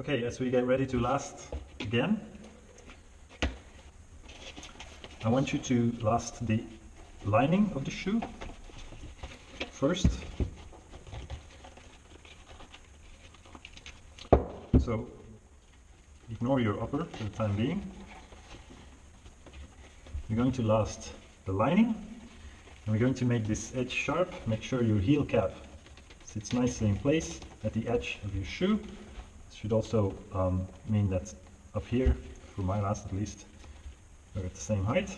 Okay, as we get ready to last again, I want you to last the lining of the shoe first. So ignore your upper for the time being. You're going to last the lining and we're going to make this edge sharp. Make sure your heel cap sits nicely in place at the edge of your shoe. Should also um, mean that up here, for my last at least, we're at the same height.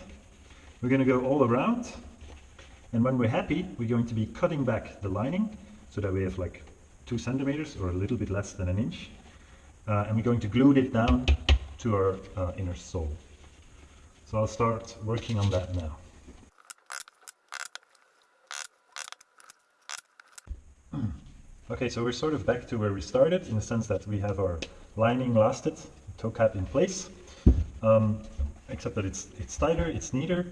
We're going to go all around and when we're happy, we're going to be cutting back the lining so that we have like two centimeters or a little bit less than an inch. Uh, and we're going to glue it down to our uh, inner sole. So I'll start working on that now. Okay, so we're sort of back to where we started in the sense that we have our lining lasted, toe cap in place, um, except that it's, it's tighter, it's neater.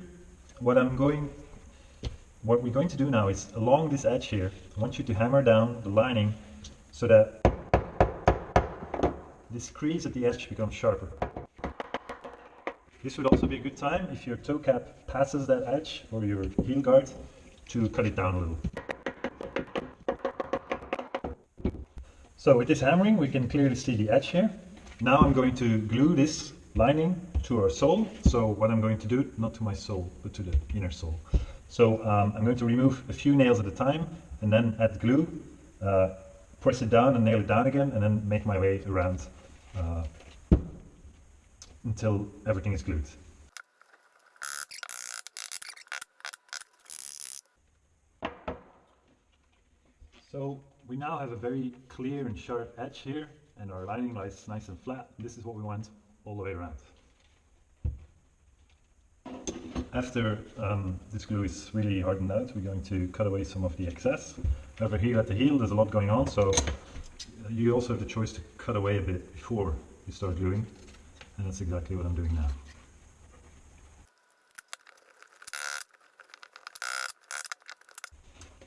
What I'm going, what we're going to do now is along this edge here, I want you to hammer down the lining so that this crease at the edge becomes sharper. This would also be a good time if your toe cap passes that edge or your heel guard to cut it down a little. So with this hammering we can clearly see the edge here. Now I'm going to glue this lining to our sole. So what I'm going to do, not to my sole, but to the inner sole. So um, I'm going to remove a few nails at a time and then add glue, uh, press it down and nail it down again and then make my way around uh, until everything is glued. So we now have a very clear and sharp edge here and our lining lies nice and flat. This is what we want all the way around. After um, this glue is really hardened out, we're going to cut away some of the excess. Over here at the heel there's a lot going on, so you also have the choice to cut away a bit before you start gluing, and that's exactly what I'm doing now.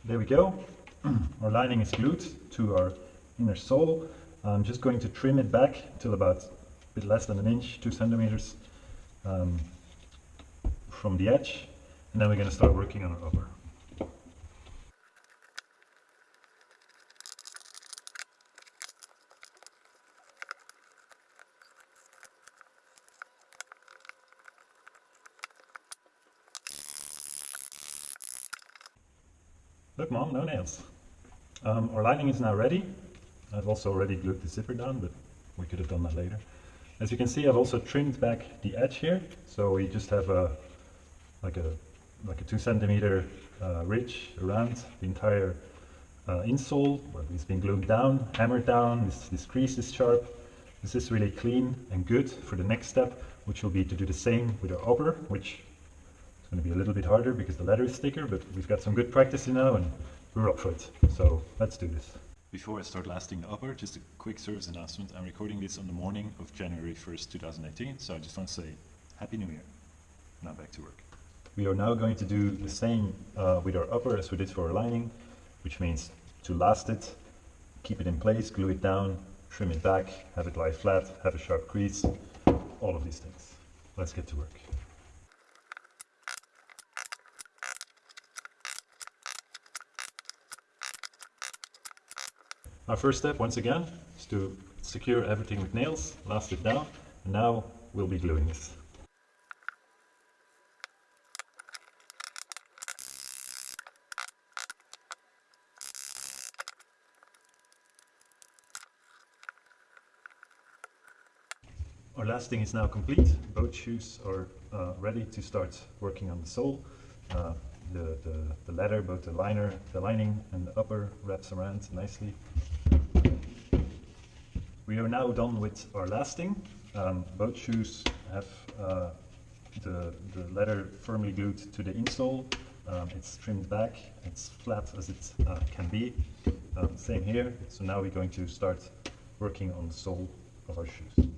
There we go. our lining is glued to our inner sole. I'm just going to trim it back till about a bit less than an inch, two centimeters um, from the edge, and then we're going to start working on our upper. Look mom, no nails. Um, our lining is now ready. I've also already glued the zipper down, but we could have done that later. As you can see, I've also trimmed back the edge here, so we just have a like a like a two centimeter uh, ridge around the entire uh, insole it's been glued down, hammered down. This, this crease is sharp. This is really clean and good for the next step, which will be to do the same with our upper, which is going to be a little bit harder because the leather is thicker, but we've got some good practice now and we're up for it. So let's do this. Before I start lasting the upper, just a quick service announcement. I'm recording this on the morning of January 1st, 2018, so I just want to say Happy New Year. Now back to work. We are now going to do the same uh, with our upper as we did for our lining, which means to last it, keep it in place, glue it down, trim it back, have it lie flat, have a sharp crease, all of these things. Let's get to work. Our first step, once again, is to secure everything with nails, last it down, and now we'll be gluing this. Our lasting is now complete. Both shoes are uh, ready to start working on the sole. Uh, the, the, the leather, both the liner, the lining and the upper wraps around nicely. We are now done with our lasting. Um, both shoes have uh, the, the leather firmly glued to the insole. Um, it's trimmed back, it's flat as it uh, can be. Um, same here, so now we're going to start working on the sole of our shoes.